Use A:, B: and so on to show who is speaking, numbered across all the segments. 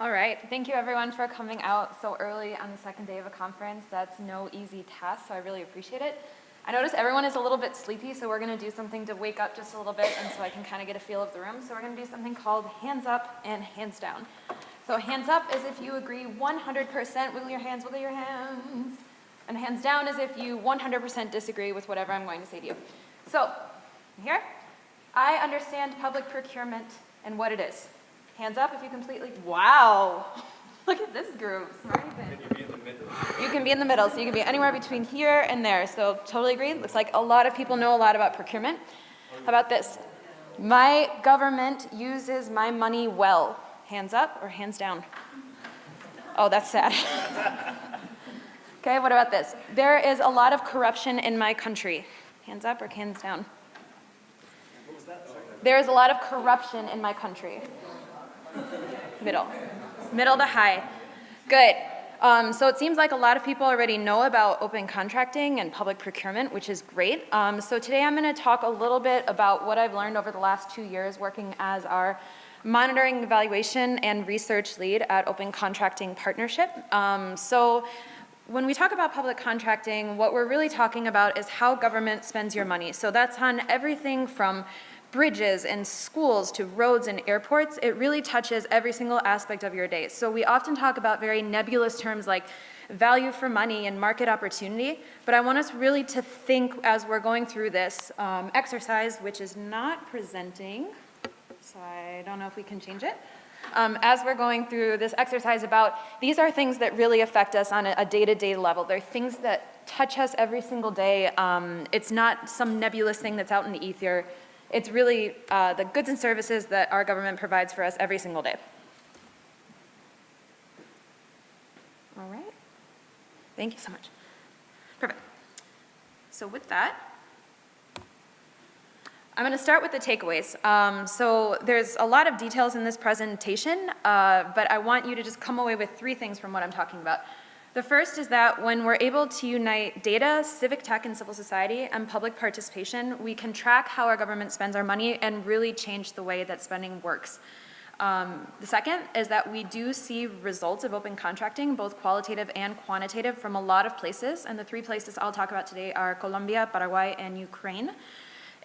A: All right, thank you everyone for coming out so early on the second day of a conference. That's no easy task, so I really appreciate it. I notice everyone is a little bit sleepy, so we're gonna do something to wake up just a little bit and so I can kind of get a feel of the room. So we're gonna do something called hands up and hands down. So hands up is if you agree 100%, wiggle your hands, wiggle your hands. And hands down is if you 100% disagree with whatever I'm going to say to you. So, here, I understand public procurement and what it is. Hands up if you completely, wow. Look at this group.
B: Can you be in the middle?
A: You can be in the middle, so you can be anywhere between here and there. So totally agree. Looks like a lot of people know a lot about procurement. How about this? My government uses my money well. Hands up or hands down? Oh, that's sad. okay, what about this? There is a lot of corruption in my country. Hands up or hands down? There is a lot of corruption in my country. Middle. Middle to high. Good. Um, so it seems like a lot of people already know about open contracting and public procurement, which is great. Um, so today I'm going to talk a little bit about what I've learned over the last two years working as our monitoring, evaluation, and research lead at Open Contracting Partnership. Um, so when we talk about public contracting, what we're really talking about is how government spends your money. So that's on everything from bridges and schools to roads and airports, it really touches every single aspect of your day. So we often talk about very nebulous terms like value for money and market opportunity, but I want us really to think as we're going through this um, exercise, which is not presenting, so I don't know if we can change it. Um, as we're going through this exercise about these are things that really affect us on a day-to-day -day level. They're things that touch us every single day. Um, it's not some nebulous thing that's out in the ether. It's really uh, the goods and services that our government provides for us every single day. All right. Thank you so much. Perfect. So with that, I'm going to start with the takeaways. Um, so there's a lot of details in this presentation, uh, but I want you to just come away with three things from what I'm talking about. The first is that when we're able to unite data, civic tech, and civil society, and public participation, we can track how our government spends our money and really change the way that spending works. Um, the second is that we do see results of open contracting, both qualitative and quantitative, from a lot of places. And the three places I'll talk about today are Colombia, Paraguay, and Ukraine.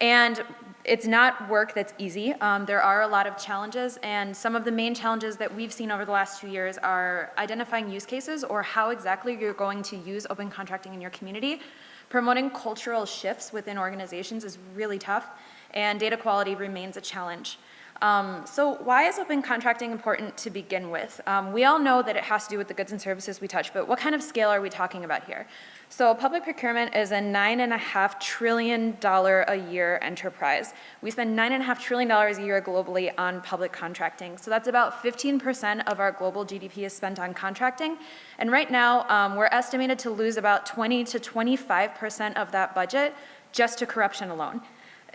A: And it's not work that's easy. Um, there are a lot of challenges and some of the main challenges that we've seen over the last two years are identifying use cases or how exactly you're going to use open contracting in your community. Promoting cultural shifts within organizations is really tough and data quality remains a challenge. Um, so why is open contracting important to begin with? Um, we all know that it has to do with the goods and services we touch, but what kind of scale are we talking about here? So public procurement is a nine and a half trillion dollar a year enterprise. We spend nine and a half trillion dollars a year globally on public contracting. So that's about 15% of our global GDP is spent on contracting. And right now, um, we're estimated to lose about 20 to 25% of that budget just to corruption alone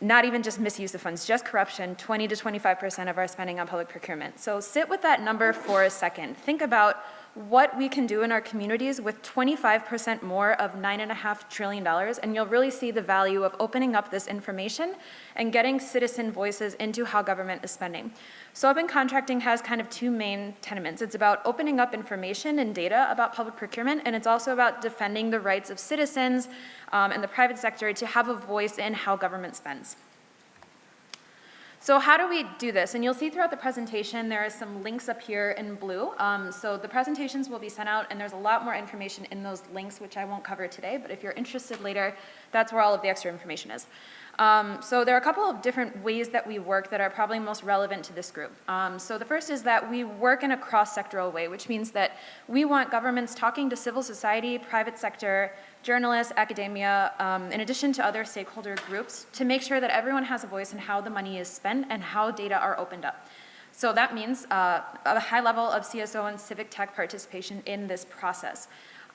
A: not even just misuse of funds, just corruption, 20 to 25% of our spending on public procurement. So sit with that number for a second. Think about what we can do in our communities with 25% more of $9.5 trillion, and you'll really see the value of opening up this information and getting citizen voices into how government is spending. So open contracting has kind of two main tenements. It's about opening up information and data about public procurement, and it's also about defending the rights of citizens um, and the private sector to have a voice in how government spends. So how do we do this? And you'll see throughout the presentation there are some links up here in blue. Um, so the presentations will be sent out and there's a lot more information in those links which I won't cover today, but if you're interested later, that's where all of the extra information is. Um, so there are a couple of different ways that we work that are probably most relevant to this group. Um, so the first is that we work in a cross-sectoral way, which means that we want governments talking to civil society, private sector, journalists, academia, um, in addition to other stakeholder groups, to make sure that everyone has a voice in how the money is spent and how data are opened up. So that means uh, a high level of CSO and civic tech participation in this process.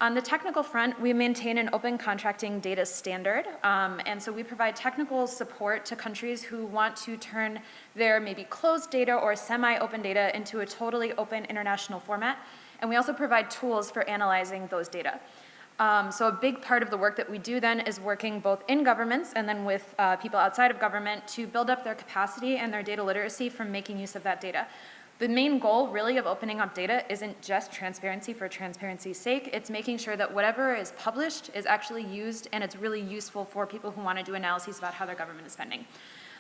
A: On the technical front, we maintain an open contracting data standard, um, and so we provide technical support to countries who want to turn their maybe closed data or semi-open data into a totally open international format, and we also provide tools for analyzing those data. Um, so a big part of the work that we do then is working both in governments and then with uh, people outside of government to build up their capacity and their data literacy from making use of that data. The main goal really of opening up data isn't just transparency for transparency's sake, it's making sure that whatever is published is actually used and it's really useful for people who want to do analyses about how their government is spending.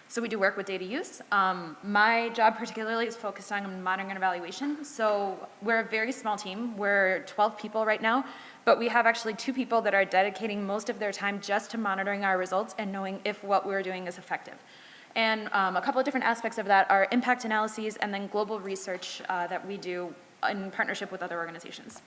A: So we do work with data use. Um, my job particularly is focused on monitoring and evaluation. So we're a very small team. We're 12 people right now, but we have actually two people that are dedicating most of their time just to monitoring our results and knowing if what we're doing is effective. And um, a couple of different aspects of that are impact analyses and then global research uh, that we do in partnership with other organizations.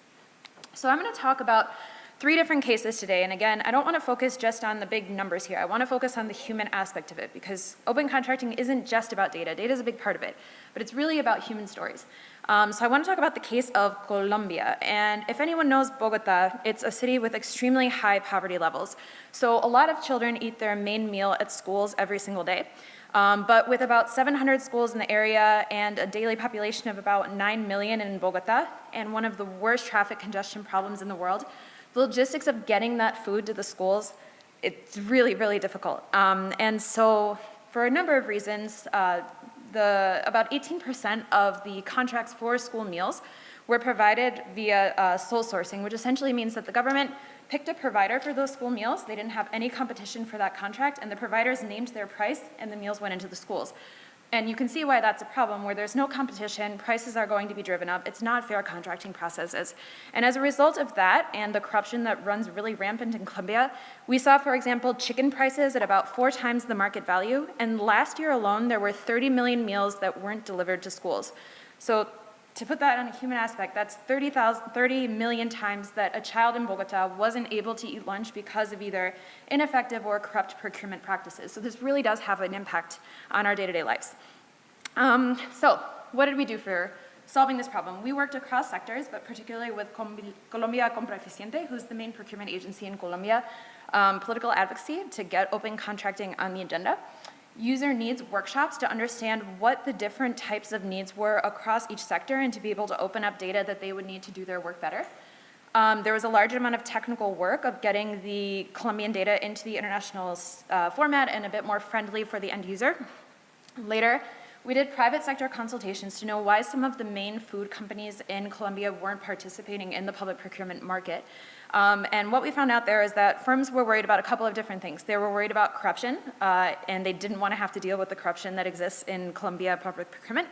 A: So I'm going to talk about three different cases today. And again, I don't want to focus just on the big numbers here. I want to focus on the human aspect of it because open contracting isn't just about data. Data is a big part of it, but it's really about human stories. Um, so I want to talk about the case of Colombia. And if anyone knows Bogota, it's a city with extremely high poverty levels. So a lot of children eat their main meal at schools every single day. Um, but with about 700 schools in the area and a daily population of about 9 million in Bogota, and one of the worst traffic congestion problems in the world, the logistics of getting that food to the schools, it's really, really difficult. Um, and so for a number of reasons, uh, the, about 18% of the contracts for school meals were provided via uh, sole sourcing, which essentially means that the government picked a provider for those school meals. They didn't have any competition for that contract, and the providers named their price, and the meals went into the schools. And you can see why that's a problem, where there's no competition, prices are going to be driven up, it's not fair contracting processes. And as a result of that, and the corruption that runs really rampant in Colombia, we saw, for example, chicken prices at about four times the market value, and last year alone, there were 30 million meals that weren't delivered to schools. So to put that on a human aspect, that's 30, 30 million times that a child in Bogota wasn't able to eat lunch because of either ineffective or corrupt procurement practices. So this really does have an impact on our day-to-day -day lives. Um, so what did we do for solving this problem? We worked across sectors, but particularly with Colombia Compra Eficiente, who's the main procurement agency in Colombia, um, political advocacy to get open contracting on the agenda user needs workshops to understand what the different types of needs were across each sector and to be able to open up data that they would need to do their work better. Um, there was a large amount of technical work of getting the Colombian data into the international uh, format and a bit more friendly for the end user. Later, we did private sector consultations to know why some of the main food companies in Colombia weren't participating in the public procurement market. Um, and what we found out there is that firms were worried about a couple of different things. They were worried about corruption, uh, and they didn't want to have to deal with the corruption that exists in Colombia public procurement.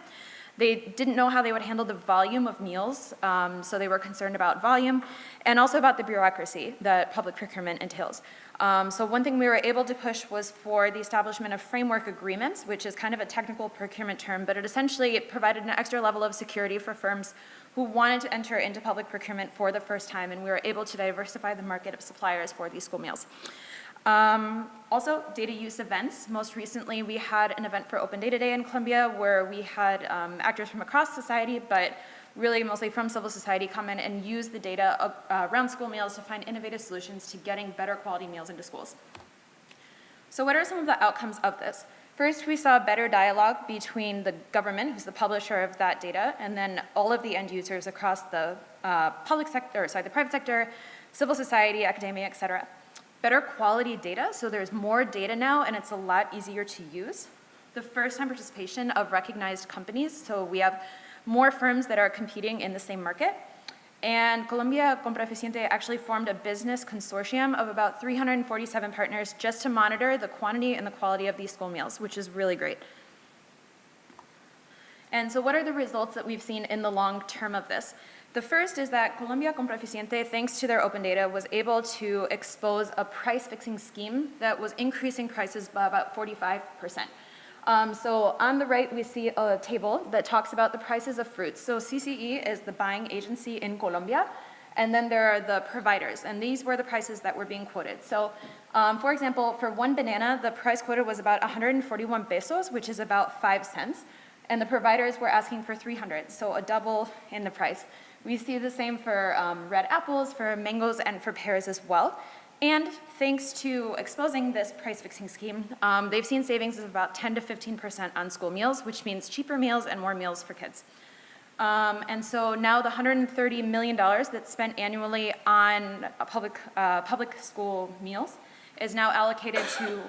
A: They didn't know how they would handle the volume of meals, um, so they were concerned about volume, and also about the bureaucracy that public procurement entails. Um, so one thing we were able to push was for the establishment of framework agreements, which is kind of a technical procurement term, but it essentially provided an extra level of security for firms who wanted to enter into public procurement for the first time, and we were able to diversify the market of suppliers for these school meals. Um, also, data use events. Most recently, we had an event for Open Data Day in Colombia where we had um, actors from across society, but really mostly from civil society come in and use the data uh, around school meals to find innovative solutions to getting better quality meals into schools. So what are some of the outcomes of this? First, we saw better dialogue between the government, who's the publisher of that data, and then all of the end users across the uh, public sector, sorry, the private sector, civil society, academia, et cetera. Better quality data, so there's more data now and it's a lot easier to use. The first time participation of recognized companies, so we have more firms that are competing in the same market. And Colombia Compra Eficiente actually formed a business consortium of about 347 partners just to monitor the quantity and the quality of these school meals, which is really great. And so what are the results that we've seen in the long term of this? The first is that Colombia Compra Eficiente, thanks to their open data, was able to expose a price fixing scheme that was increasing prices by about 45 percent. Um, so on the right, we see a table that talks about the prices of fruits. So CCE is the buying agency in Colombia, and then there are the providers, and these were the prices that were being quoted. So um, for example, for one banana, the price quoted was about 141 pesos, which is about five cents, and the providers were asking for 300, so a double in the price. We see the same for um, red apples, for mangoes, and for pears as well. And thanks to exposing this price fixing scheme, um, they've seen savings of about 10 to 15% on school meals, which means cheaper meals and more meals for kids. Um, and so now the $130 million that's spent annually on public, uh, public school meals is now allocated to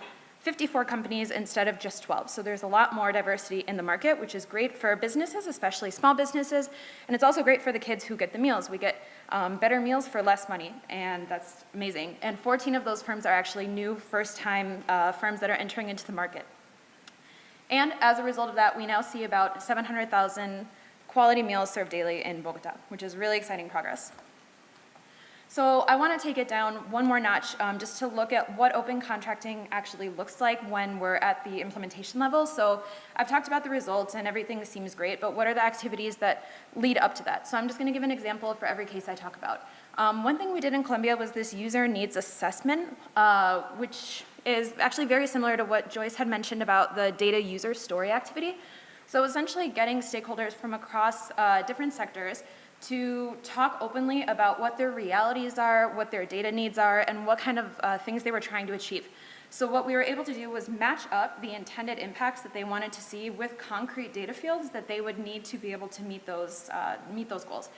A: 54 companies instead of just 12. So there's a lot more diversity in the market, which is great for businesses, especially small businesses, and it's also great for the kids who get the meals. We get um, better meals for less money, and that's amazing. And 14 of those firms are actually new first-time uh, firms that are entering into the market. And as a result of that, we now see about 700,000 quality meals served daily in Bogota, which is really exciting progress. So I want to take it down one more notch um, just to look at what open contracting actually looks like when we're at the implementation level. So I've talked about the results and everything seems great, but what are the activities that lead up to that? So I'm just going to give an example for every case I talk about. Um, one thing we did in Colombia was this user needs assessment, uh, which is actually very similar to what Joyce had mentioned about the data user story activity. So essentially getting stakeholders from across uh, different sectors to talk openly about what their realities are, what their data needs are, and what kind of uh, things they were trying to achieve. So what we were able to do was match up the intended impacts that they wanted to see with concrete data fields that they would need to be able to meet those, uh, meet those goals.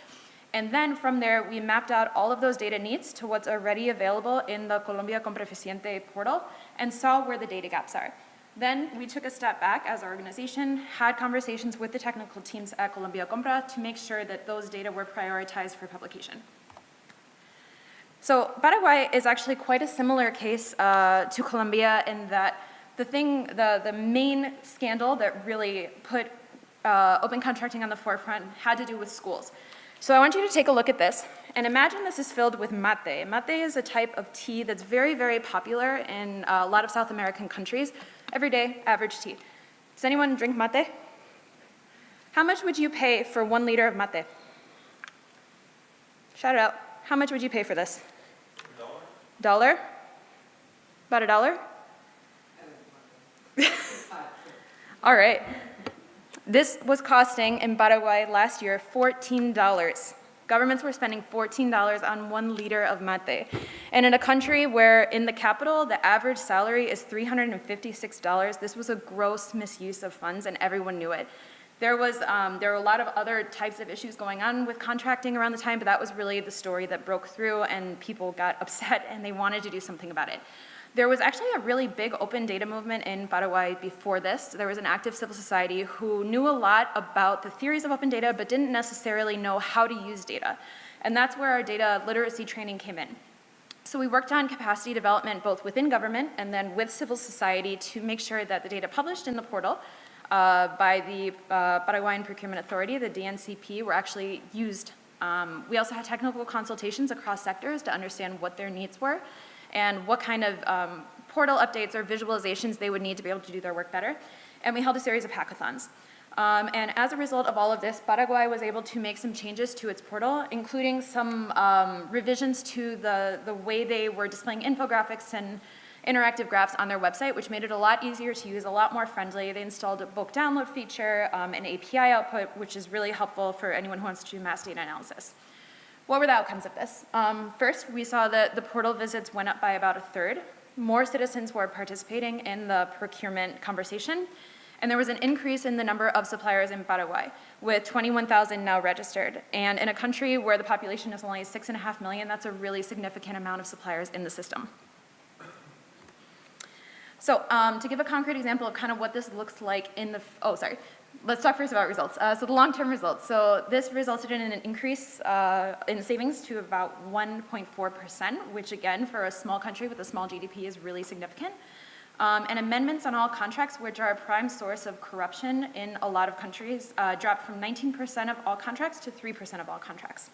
A: And then from there, we mapped out all of those data needs to what's already available in the Colombia Compra Eficiente portal and saw where the data gaps are. Then we took a step back as an organization, had conversations with the technical teams at Colombia Compra to make sure that those data were prioritized for publication. So Paraguay is actually quite a similar case uh, to Colombia in that the thing, the, the main scandal that really put uh, open contracting on the forefront had to do with schools. So I want you to take a look at this and imagine this is filled with mate. Mate is a type of tea that's very, very popular in uh, a lot of South American countries everyday average tea. Does anyone drink mate? How much would you pay for one liter of mate? Shout it out. How much would you pay for this? Dollar. Dollar? About a dollar? All right. This was costing in Paraguay last year $14. Governments were spending $14 on one liter of mate. And in a country where in the capital, the average salary is $356, this was a gross misuse of funds and everyone knew it. There was, um, there were a lot of other types of issues going on with contracting around the time, but that was really the story that broke through and people got upset and they wanted to do something about it. There was actually a really big open data movement in Paraguay before this. There was an active civil society who knew a lot about the theories of open data but didn't necessarily know how to use data. And that's where our data literacy training came in. So we worked on capacity development both within government and then with civil society to make sure that the data published in the portal uh, by the uh, Paraguayan Procurement Authority, the DNCP, were actually used. Um, we also had technical consultations across sectors to understand what their needs were and what kind of um, portal updates or visualizations they would need to be able to do their work better. And we held a series of hackathons. Um, and as a result of all of this, Paraguay was able to make some changes to its portal, including some um, revisions to the, the way they were displaying infographics and interactive graphs on their website, which made it a lot easier to use, a lot more friendly. They installed a bulk download feature, um, an API output, which is really helpful for anyone who wants to do mass data analysis. What were the outcomes of this? Um, first, we saw that the portal visits went up by about a third. More citizens were participating in the procurement conversation, and there was an increase in the number of suppliers in Paraguay, with 21,000 now registered. And in a country where the population is only six and a half million, that's a really significant amount of suppliers in the system. So um, to give a concrete example of kind of what this looks like in the, oh, sorry, let's talk first about results. Uh, so the long-term results. So this resulted in an increase uh, in savings to about 1.4%, which again, for a small country with a small GDP is really significant. Um, and amendments on all contracts, which are a prime source of corruption in a lot of countries, uh, dropped from 19% of all contracts to 3% of all contracts.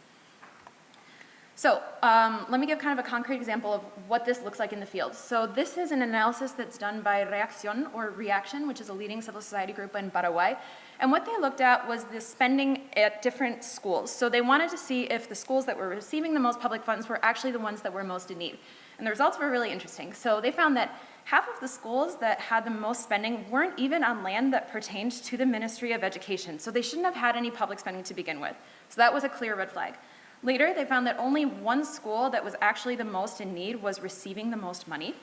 A: So um, let me give kind of a concrete example of what this looks like in the field. So this is an analysis that's done by Reaccion, or Reaction, which is a leading civil society group in Paraguay. And what they looked at was the spending at different schools. So they wanted to see if the schools that were receiving the most public funds were actually the ones that were most in need. And the results were really interesting. So they found that half of the schools that had the most spending weren't even on land that pertained to the Ministry of Education. So they shouldn't have had any public spending to begin with. So that was a clear red flag. Later, they found that only one school that was actually the most in need was receiving the most money.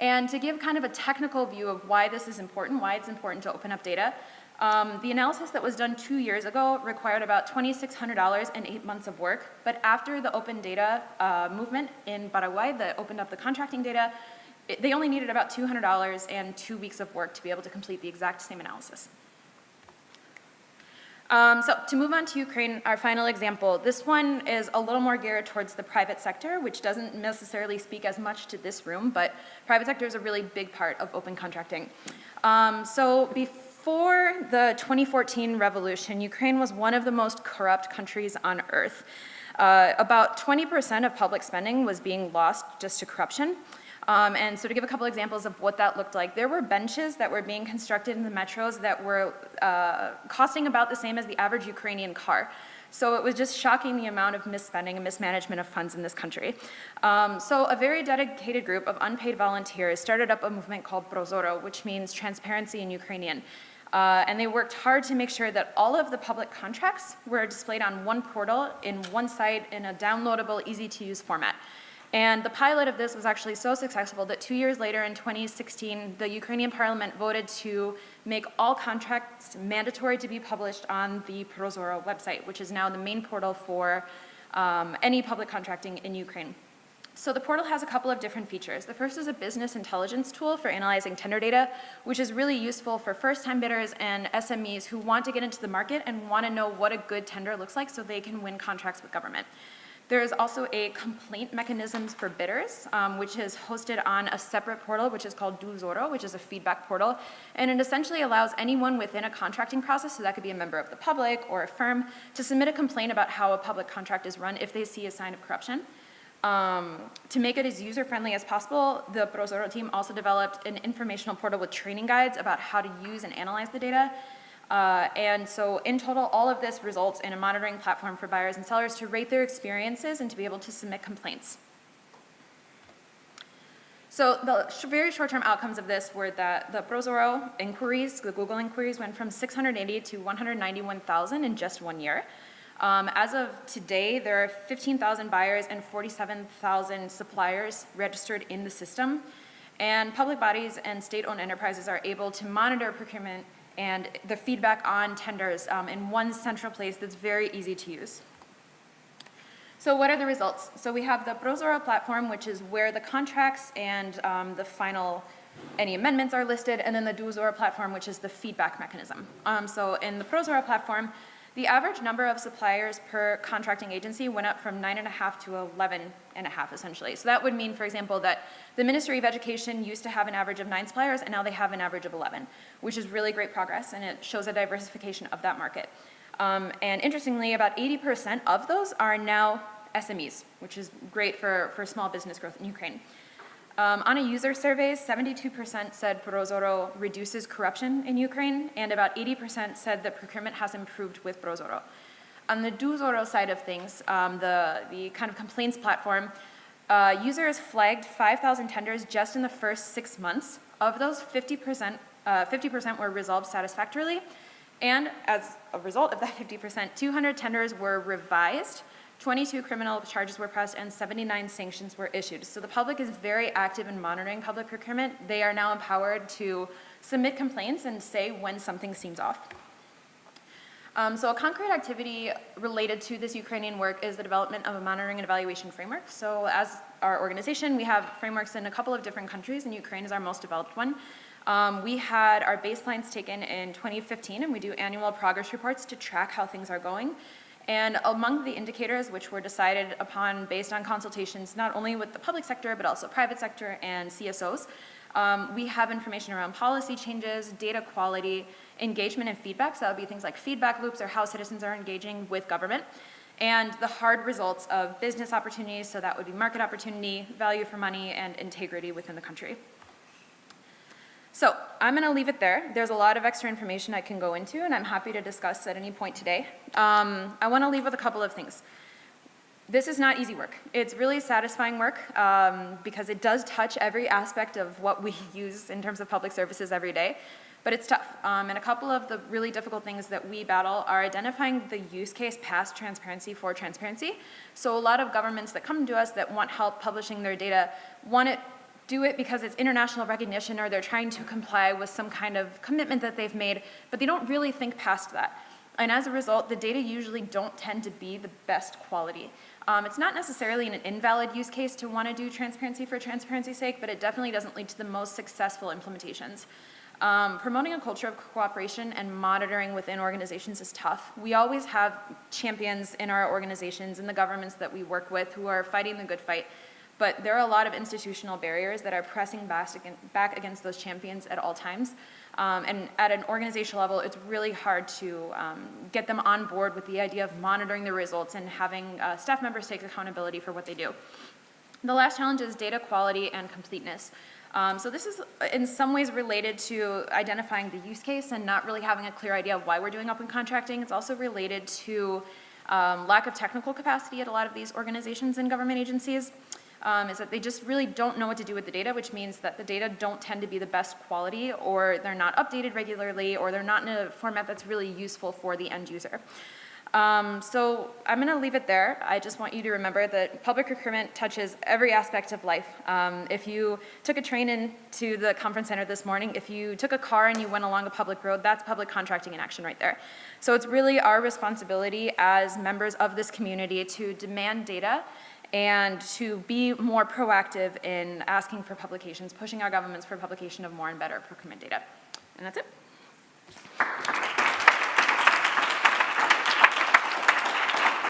A: And to give kind of a technical view of why this is important, why it's important to open up data, um, the analysis that was done two years ago required about $2,600 and eight months of work, but after the open data uh, movement in Paraguay that opened up the contracting data, it- they only needed about $200 and two weeks of work to be able to complete the exact same analysis. Um, so to move on to Ukraine, our final example, this one is a little more geared towards the private sector, which doesn't necessarily speak as much to this room, but private sector is a really big part of open contracting. Um, so before the 2014 revolution, Ukraine was one of the most corrupt countries on earth. Uh, about 20% of public spending was being lost just to corruption. Um, and so to give a couple examples of what that looked like, there were benches that were being constructed in the metros that were uh, costing about the same as the average Ukrainian car. So it was just shocking the amount of misspending and mismanagement of funds in this country. Um, so a very dedicated group of unpaid volunteers started up a movement called Prozorro, which means transparency in Ukrainian. Uh, and they worked hard to make sure that all of the public contracts were displayed on one portal in one site in a downloadable, easy to use format. And the pilot of this was actually so successful that two years later in 2016, the Ukrainian parliament voted to make all contracts mandatory to be published on the Prozorro website, which is now the main portal for um, any public contracting in Ukraine. So the portal has a couple of different features. The first is a business intelligence tool for analyzing tender data, which is really useful for first-time bidders and SMEs who want to get into the market and want to know what a good tender looks like so they can win contracts with government. There is also a complaint mechanisms for bidders, um, which is hosted on a separate portal, which is called DoZorro, which is a feedback portal. And it essentially allows anyone within a contracting process, so that could be a member of the public or a firm, to submit a complaint about how a public contract is run if they see a sign of corruption. Um, to make it as user-friendly as possible, the Prozorro team also developed an informational portal with training guides about how to use and analyze the data. Uh, and so in total, all of this results in a monitoring platform for buyers and sellers to rate their experiences and to be able to submit complaints. So the sh very short-term outcomes of this were that the Prozorro inquiries, the Google inquiries, went from 680 to 191,000 in just one year. Um, as of today, there are 15,000 buyers and 47,000 suppliers registered in the system. And public bodies and state-owned enterprises are able to monitor procurement and the feedback on tenders um, in one central place that's very easy to use. So what are the results? So we have the Prozorro platform, which is where the contracts and um, the final, any amendments are listed, and then the DoZorro platform, which is the feedback mechanism. Um, so in the Prozorro platform, the average number of suppliers per contracting agency went up from nine and a half to 11 and a half essentially. So that would mean, for example, that the Ministry of Education used to have an average of nine suppliers and now they have an average of 11, which is really great progress and it shows a diversification of that market. Um, and interestingly, about 80% of those are now SMEs, which is great for, for small business growth in Ukraine. Um, on a user survey, 72% said Prozorro reduces corruption in Ukraine, and about 80% said that procurement has improved with Prozorro. On the DoZorro side of things, um, the, the kind of complaints platform, uh, users flagged 5,000 tenders just in the first six months. Of those, 50%, 50% uh, were resolved satisfactorily, and as a result of that 50%, 200 tenders were revised 22 criminal charges were pressed and 79 sanctions were issued. So the public is very active in monitoring public procurement. They are now empowered to submit complaints and say when something seems off. Um, so a concrete activity related to this Ukrainian work is the development of a monitoring and evaluation framework. So as our organization, we have frameworks in a couple of different countries, and Ukraine is our most developed one. Um, we had our baselines taken in 2015, and we do annual progress reports to track how things are going. And among the indicators which were decided upon based on consultations not only with the public sector but also private sector and CSOs, um, we have information around policy changes, data quality, engagement and feedback. So that would be things like feedback loops or how citizens are engaging with government. And the hard results of business opportunities, so that would be market opportunity, value for money, and integrity within the country. So I'm going to leave it there. There's a lot of extra information I can go into, and I'm happy to discuss at any point today. Um, I want to leave with a couple of things. This is not easy work. It's really satisfying work um, because it does touch every aspect of what we use in terms of public services every day, but it's tough. Um, and a couple of the really difficult things that we battle are identifying the use case past transparency for transparency. So a lot of governments that come to us that want help publishing their data want it do it because it's international recognition or they're trying to comply with some kind of commitment that they've made, but they don't really think past that. And as a result, the data usually don't tend to be the best quality. Um, it's not necessarily an invalid use case to want to do transparency for transparency's sake, but it definitely doesn't lead to the most successful implementations. Um, promoting a culture of cooperation and monitoring within organizations is tough. We always have champions in our organizations and the governments that we work with who are fighting the good fight, but there are a lot of institutional barriers that are pressing back against those champions at all times. Um, and at an organizational level, it's really hard to um, get them on board with the idea of monitoring the results and having uh, staff members take accountability for what they do. The last challenge is data quality and completeness. Um, so this is in some ways related to identifying the use case and not really having a clear idea of why we're doing open contracting. It's also related to um, lack of technical capacity at a lot of these organizations and government agencies. Um, is that they just really don't know what to do with the data, which means that the data don't tend to be the best quality or they're not updated regularly or they're not in a format that's really useful for the end user. Um, so I'm going to leave it there. I just want you to remember that public procurement touches every aspect of life. Um, if you took a train into the conference center this morning, if you took a car and you went along a public road, that's public contracting in action right there. So it's really our responsibility as members of this community to demand data and to be more proactive in asking for publications, pushing our governments for publication of more and better procurement data. And that's it.